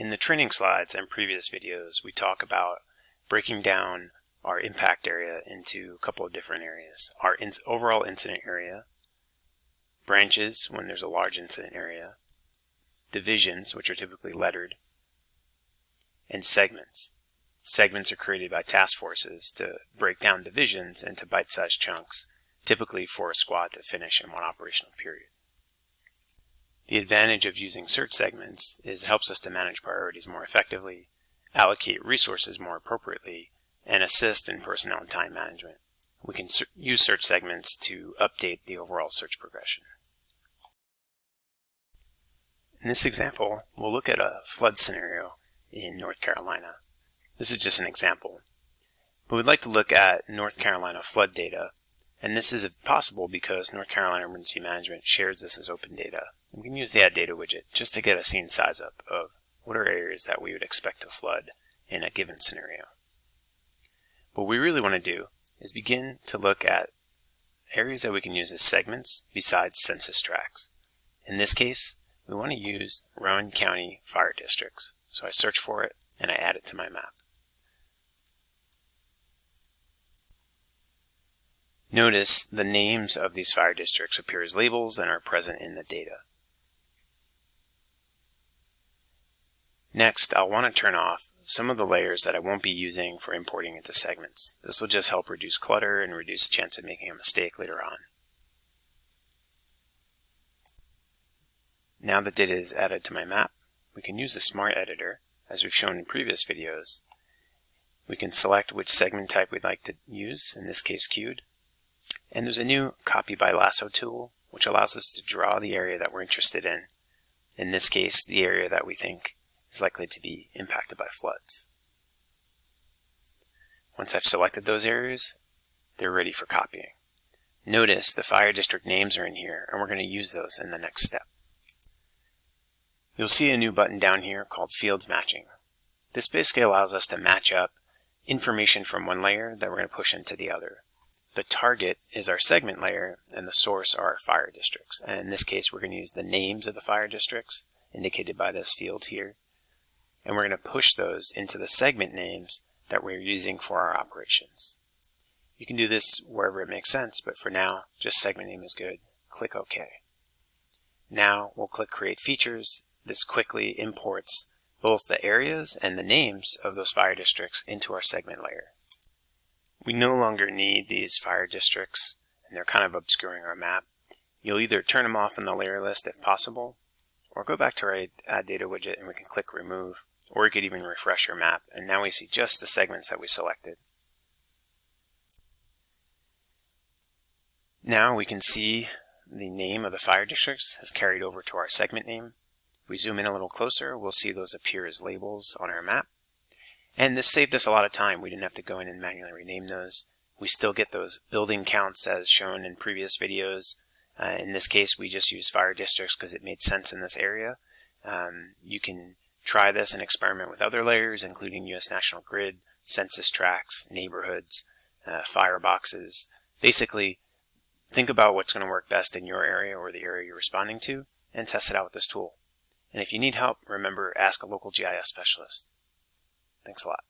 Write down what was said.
In the training slides and previous videos, we talk about breaking down our impact area into a couple of different areas. Our in overall incident area, branches when there's a large incident area, divisions, which are typically lettered, and segments. Segments are created by task forces to break down divisions into bite-sized chunks, typically for a squad to finish in one operational period. The advantage of using search segments is it helps us to manage priorities more effectively, allocate resources more appropriately, and assist in personnel and time management. We can use search segments to update the overall search progression. In this example, we'll look at a flood scenario in North Carolina. This is just an example. But we'd like to look at North Carolina flood data and this is possible because North Carolina Emergency Management shares this as open data. We can use the Add Data widget just to get a scene size up of what are areas that we would expect to flood in a given scenario. What we really want to do is begin to look at areas that we can use as segments besides census tracts. In this case, we want to use Rowan County fire districts. So I search for it and I add it to my map. Notice the names of these fire districts appear as labels and are present in the data. Next, I'll want to turn off some of the layers that I won't be using for importing into segments. This will just help reduce clutter and reduce chance of making a mistake later on. Now that data is added to my map, we can use the Smart Editor, as we've shown in previous videos. We can select which segment type we'd like to use, in this case queued, and there's a new copy by lasso tool, which allows us to draw the area that we're interested in. In this case, the area that we think is likely to be impacted by floods. Once I've selected those areas, they're ready for copying. Notice the fire district names are in here, and we're going to use those in the next step. You'll see a new button down here called Fields Matching. This basically allows us to match up information from one layer that we're going to push into the other. The target is our segment layer and the source are our fire districts. And in this case, we're going to use the names of the fire districts indicated by this field here. And we're going to push those into the segment names that we're using for our operations. You can do this wherever it makes sense, but for now, just segment name is good. Click OK. Now we'll click Create Features. This quickly imports both the areas and the names of those fire districts into our segment layer. We no longer need these fire districts and they're kind of obscuring our map. You'll either turn them off in the layer list if possible, or go back to our Add Data widget and we can click Remove, or you could even refresh your map, and now we see just the segments that we selected. Now we can see the name of the fire districts has carried over to our segment name. If we zoom in a little closer, we'll see those appear as labels on our map. And this saved us a lot of time. We didn't have to go in and manually rename those. We still get those building counts as shown in previous videos. Uh, in this case, we just used fire districts because it made sense in this area. Um, you can try this and experiment with other layers, including U.S. National Grid, census tracts, neighborhoods, uh, fireboxes. Basically, think about what's going to work best in your area or the area you're responding to, and test it out with this tool. And if you need help, remember, ask a local GIS specialist. Thanks a lot.